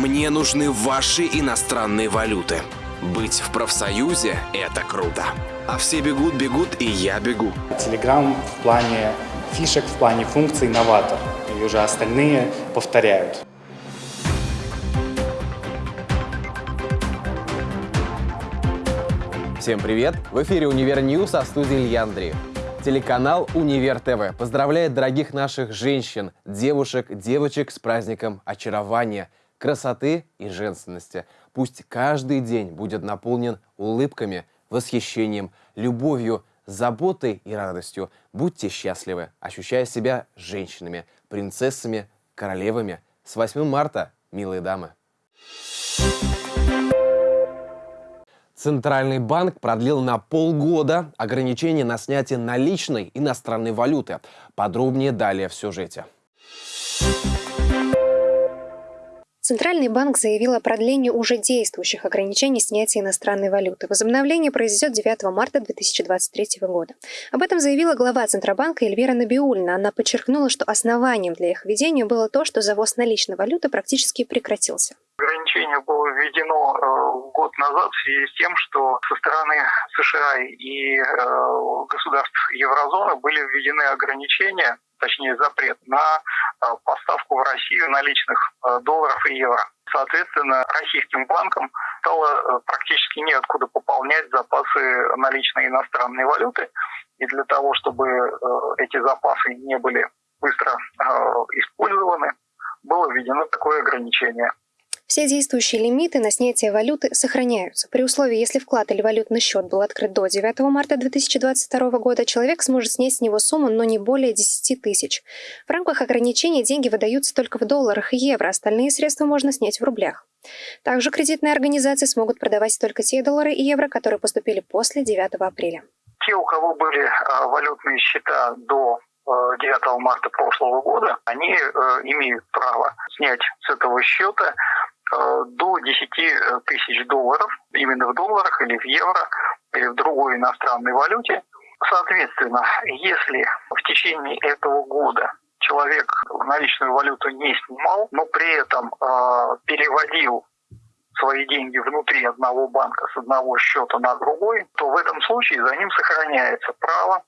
Мне нужны ваши иностранные валюты. Быть в профсоюзе – это круто. А все бегут, бегут, и я бегу. Telegram в плане фишек, в плане функций новатор. И уже остальные повторяют. Всем привет! В эфире «Универ News», в студии Илья Андреев. Телеканал «Универ ТВ» поздравляет дорогих наших женщин, девушек, девочек с праздником очарования, красоты и женственности. Пусть каждый день будет наполнен улыбками, восхищением, любовью, заботой и радостью. Будьте счастливы, ощущая себя женщинами, принцессами, королевами. С 8 марта, милые дамы! Центральный банк продлил на полгода ограничения на снятие наличной иностранной валюты. Подробнее далее в сюжете. Центральный банк заявил о продлении уже действующих ограничений снятия иностранной валюты. Возобновление произойдет 9 марта 2023 года. Об этом заявила глава Центробанка Эльвира Набиульна. Она подчеркнула, что основанием для их введения было то, что завоз наличной валюты практически прекратился ограничение было введено э, год назад в связи с тем, что со стороны США и э, государств еврозоны были введены ограничения, точнее запрет на э, поставку в Россию наличных долларов и евро. Соответственно, российским банкам стало практически неоткуда пополнять запасы наличной иностранной валюты. И для того, чтобы эти запасы не были быстро использованы, было введено такое ограничение. Все действующие лимиты на снятие валюты сохраняются. При условии, если вклад или валютный счет был открыт до 9 марта 2022 года, человек сможет снять с него сумму, но не более 10 тысяч. В рамках ограничения деньги выдаются только в долларах и евро, остальные средства можно снять в рублях. Также кредитные организации смогут продавать только те доллары и евро, которые поступили после 9 апреля. Те, у кого были а, валютные счета до 9 а, марта прошлого года, они э, имеют право снять с этого счета до 10 э, тысяч долларов, именно в долларах или в евро, или в другой иностранной валюте. Соответственно, если в течение этого года человек наличную валюту не снимал, но при этом э, переводил свои деньги внутри одного банка с одного счета на другой, то в этом случае за ним сохраняется право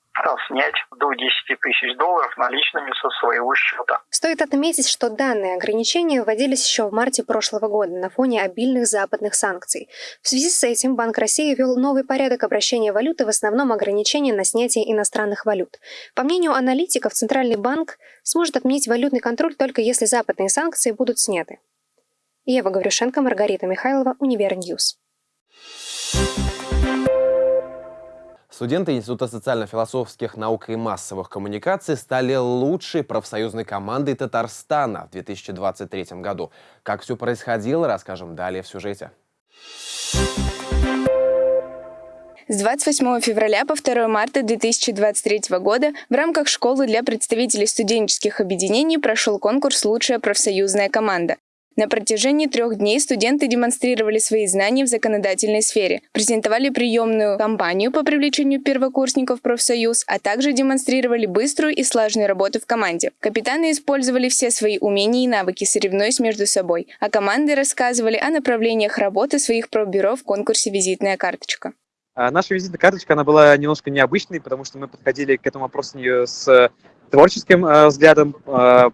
снять до 10 тысяч долларов наличными со своего счета. Стоит отметить, что данные ограничения вводились еще в марте прошлого года на фоне обильных западных санкций. В связи с этим Банк России ввел новый порядок обращения валюты, в основном ограничения на снятие иностранных валют. По мнению аналитиков, Центральный банк сможет отменить валютный контроль только если западные санкции будут сняты. Ева Гаврюшенко, Маргарита Михайлова, Универ News. Студенты Института социально-философских наук и массовых коммуникаций стали лучшей профсоюзной командой Татарстана в 2023 году. Как все происходило, расскажем далее в сюжете. С 28 февраля по 2 марта 2023 года в рамках школы для представителей студенческих объединений прошел конкурс «Лучшая профсоюзная команда». На протяжении трех дней студенты демонстрировали свои знания в законодательной сфере, презентовали приемную кампанию по привлечению первокурсников в профсоюз, а также демонстрировали быструю и слаженную работу в команде. Капитаны использовали все свои умения и навыки, соревнуясь между собой, а команды рассказывали о направлениях работы своих пробюро в конкурсе «Визитная карточка». А, наша визитная карточка, она была немножко необычной, потому что мы подходили к этому вопросу с творческим э, взглядом, э,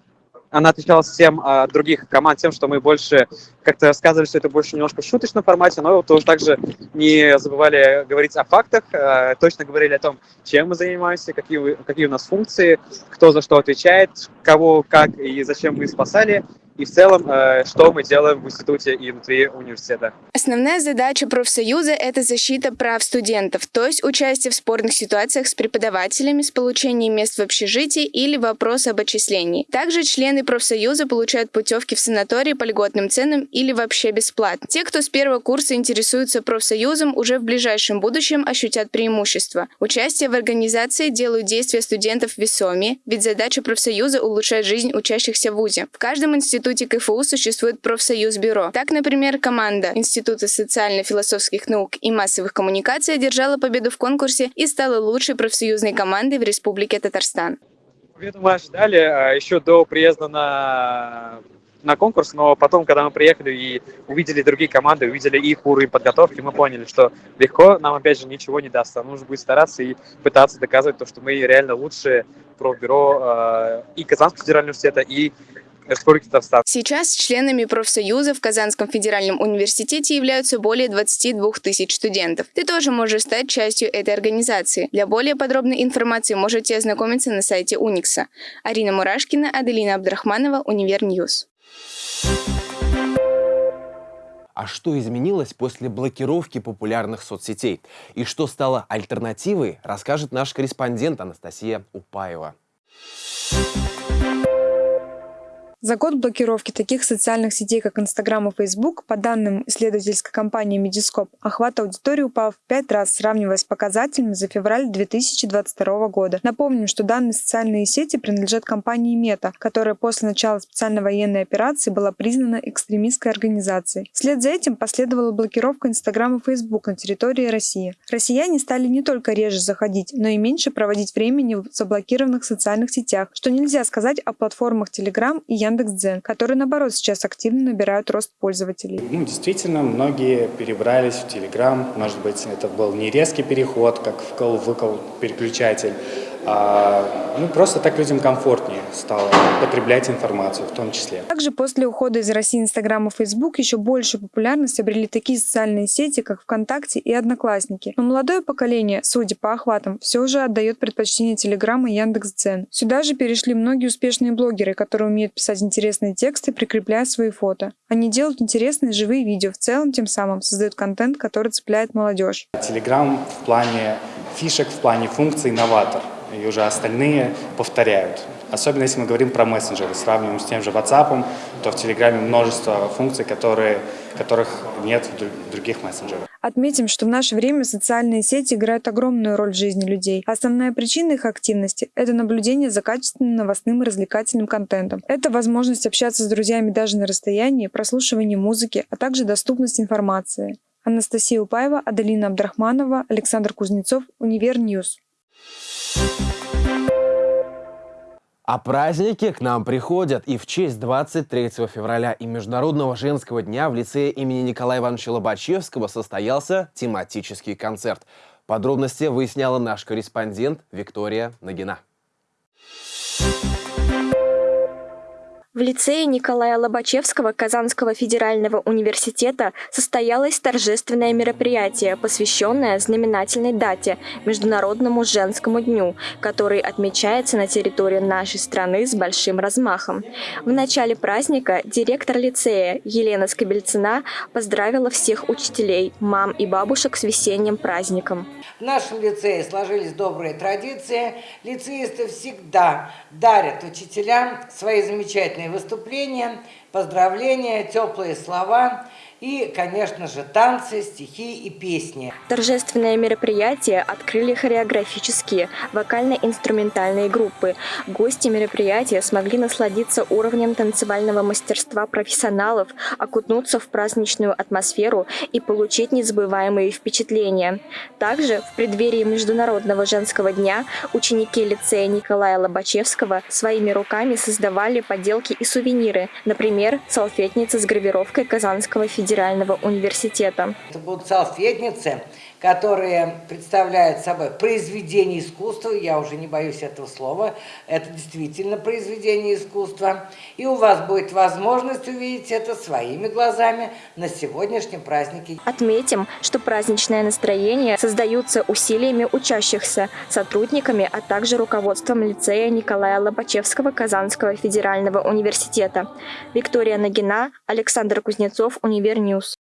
она отличалась всем от других команд тем, что мы больше как-то рассказывали, что это больше немножко в шуточном формате, но тоже также не забывали говорить о фактах, э, точно говорили о том, чем мы занимаемся, какие, какие у нас функции, кто за что отвечает, кого, как и зачем мы спасали, и в целом, э, что мы делаем в институте и внутри университета. Основная задача профсоюза – это защита прав студентов, то есть участие в спорных ситуациях с преподавателями, с получением мест в общежитии или вопрос об отчислении. Также члены профсоюза получают путевки в санатории по льготным ценам или вообще бесплатно. Те, кто с первого курса интересуются профсоюзом, уже в ближайшем будущем ощутят преимущество. Участие в организации делают действия студентов весомее, ведь задача профсоюза – улучшать жизнь учащихся в ВУЗе. В каждом институте Институте КФУ существует профсоюз-бюро. Так, например, команда Института социально-философских наук и массовых коммуникаций одержала победу в конкурсе и стала лучшей профсоюзной командой в Республике Татарстан. Победу мы ожидали а, еще до приезда на на конкурс, но потом, когда мы приехали и увидели другие команды, увидели их уровень подготовки, мы поняли, что легко нам, опять же, ничего не даст. Нам нужно будет стараться и пытаться доказывать то, что мы реально лучшие профбюро э, и Казанского федерального университета, и Республики Татарстан. Сейчас членами профсоюза в Казанском федеральном университете являются более 22 тысяч студентов. Ты тоже можешь стать частью этой организации. Для более подробной информации можете ознакомиться на сайте Уникса. Арина Мурашкина, Аделина Абдрахманова, Универ News. А что изменилось после блокировки популярных соцсетей? И что стало альтернативой, расскажет наш корреспондент Анастасия Упаева. За год блокировки таких социальных сетей, как Инстаграм и Фейсбук, по данным исследовательской компании Медископ, охват аудитории упал в пять раз, сравнивая с показателями за февраль 2022 года. Напомним, что данные социальные сети принадлежат компании Мета, которая после начала специальной военной операции была признана экстремистской организацией. Вслед за этим последовала блокировка Инстаграм и Фейсбук на территории России. Россияне стали не только реже заходить, но и меньше проводить времени в заблокированных социальных сетях, что нельзя сказать о платформах Telegram и Яндекс.Дзен, которые, наоборот, сейчас активно набирают рост пользователей. Ну, действительно, многие перебрались в Телеграм. Может быть, это был не резкий переход, как вкл-выкл переключатель, а, ну, просто так людям комфортнее стало потреблять информацию в том числе. Также после ухода из России Инстаграм и Фейсбук еще большую популярность обрели такие социальные сети, как ВКонтакте и Одноклассники. Но молодое поколение, судя по охватам, все же отдает предпочтение Телеграм и Яндекс.Дзен. Сюда же перешли многие успешные блогеры, которые умеют писать интересные тексты, прикрепляя свои фото. Они делают интересные живые видео, в целом тем самым создают контент, который цепляет молодежь. Телеграм в плане фишек, в плане функций новатор и уже остальные повторяют. Особенно если мы говорим про мессенджеры, сравниваем с тем же WhatsApp, то в Телеграме множество функций, которые, которых нет в других мессенджерах. Отметим, что в наше время социальные сети играют огромную роль в жизни людей. Основная причина их активности – это наблюдение за качественным новостным и развлекательным контентом. Это возможность общаться с друзьями даже на расстоянии, прослушивание музыки, а также доступность информации. Анастасия Упаева, Аделина Абдрахманова, Александр Кузнецов, Универ News. А праздники к нам приходят, и в честь 23 февраля и Международного женского дня в лицее имени Николая Ивановича Лобачевского состоялся тематический концерт. Подробности выясняла наш корреспондент Виктория Нагина. В лицее Николая Лобачевского Казанского федерального университета состоялось торжественное мероприятие, посвященное знаменательной дате – Международному женскому дню, который отмечается на территории нашей страны с большим размахом. В начале праздника директор лицея Елена Скобельцина поздравила всех учителей, мам и бабушек с весенним праздником. В нашем лицее сложились добрые традиции. Лицеисты всегда дарят учителям свои замечательные выступления, поздравления, теплые слова – и, конечно же, танцы, стихи и песни. Торжественное мероприятие открыли хореографические, вокально-инструментальные группы. Гости мероприятия смогли насладиться уровнем танцевального мастерства профессионалов, окунуться в праздничную атмосферу и получить незабываемые впечатления. Также в преддверии Международного женского дня ученики лицея Николая Лобачевского своими руками создавали поделки и сувениры, например, салфетницы с гравировкой Казанского федерального федерального университета. Это будут салфетницы, которые представляют собой произведение искусства, я уже не боюсь этого слова, это действительно произведение искусства, и у вас будет возможность увидеть это своими глазами на сегодняшнем празднике. Отметим, что праздничное настроение создаются усилиями учащихся, сотрудниками, а также руководством лицея Николая Лобачевского Казанского федерального университета. Виктория Нагина, Александр Кузнецов, Универ News.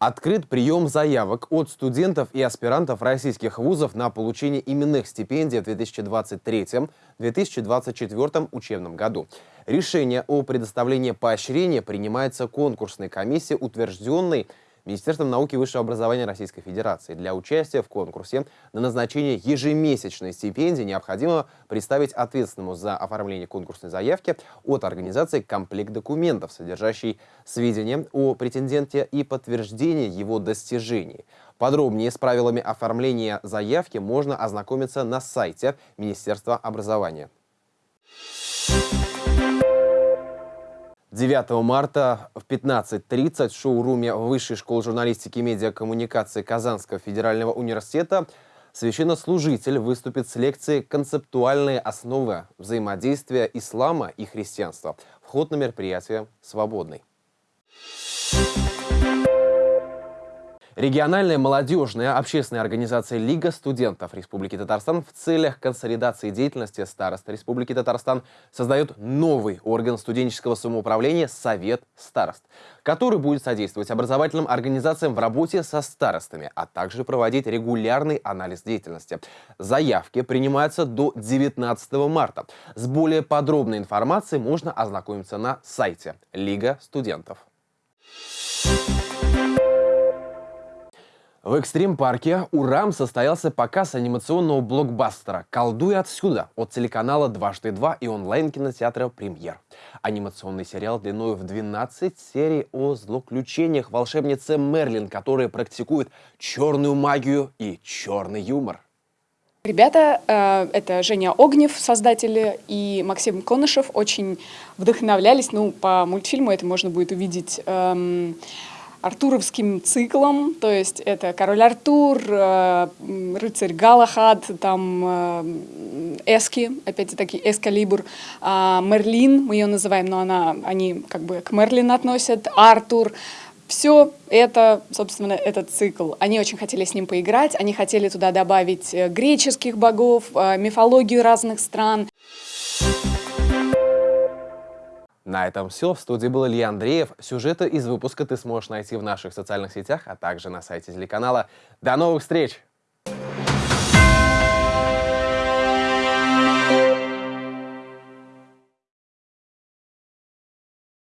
Открыт прием заявок от студентов и аспирантов российских вузов на получение именных стипендий в 2023-2024 учебном году. Решение о предоставлении поощрения принимается конкурсной комиссией, утвержденной Министерством науки и высшего образования Российской Федерации. Для участия в конкурсе на назначение ежемесячной стипендии необходимо представить ответственному за оформление конкурсной заявки от организации комплект документов, содержащий сведения о претенденте и подтверждение его достижений. Подробнее с правилами оформления заявки можно ознакомиться на сайте Министерства образования. Thank you 9 марта в 15.30 в шоуруме Высшей школы журналистики и медиакоммуникации Казанского федерального университета священнослужитель выступит с лекцией «Концептуальные основы взаимодействия ислама и христианства». Вход на мероприятие свободный. Региональная молодежная общественная организация Лига студентов Республики Татарстан в целях консолидации деятельности старост Республики Татарстан создает новый орган студенческого самоуправления Совет старост, который будет содействовать образовательным организациям в работе со старостами, а также проводить регулярный анализ деятельности. Заявки принимаются до 19 марта. С более подробной информацией можно ознакомиться на сайте Лига студентов. В экстрим-парке «Урам» состоялся показ анимационного блокбастера «Колдуй отсюда» от телеканала «Дважды два» и онлайн-кинотеатра «Премьер». Анимационный сериал длиной в 12 серий о злоключениях волшебницы Мерлин, которая практикует черную магию и черный юмор. Ребята, э, это Женя Огнев, создатели, и Максим Конышев очень вдохновлялись, ну, по мультфильму это можно будет увидеть, эм, артуровским циклом, то есть это король Артур, э, рыцарь Галахад, там э, Эски, опять-таки Эскалибур, а, Мерлин, мы ее называем, но она, они как бы к Мерлин относят, Артур, все это, собственно, этот цикл. Они очень хотели с ним поиграть, они хотели туда добавить э, греческих богов, мифологию разных стран. На этом все. В студии был Илья Андреев. Сюжеты из выпуска ты сможешь найти в наших социальных сетях, а также на сайте телеканала. До новых встреч!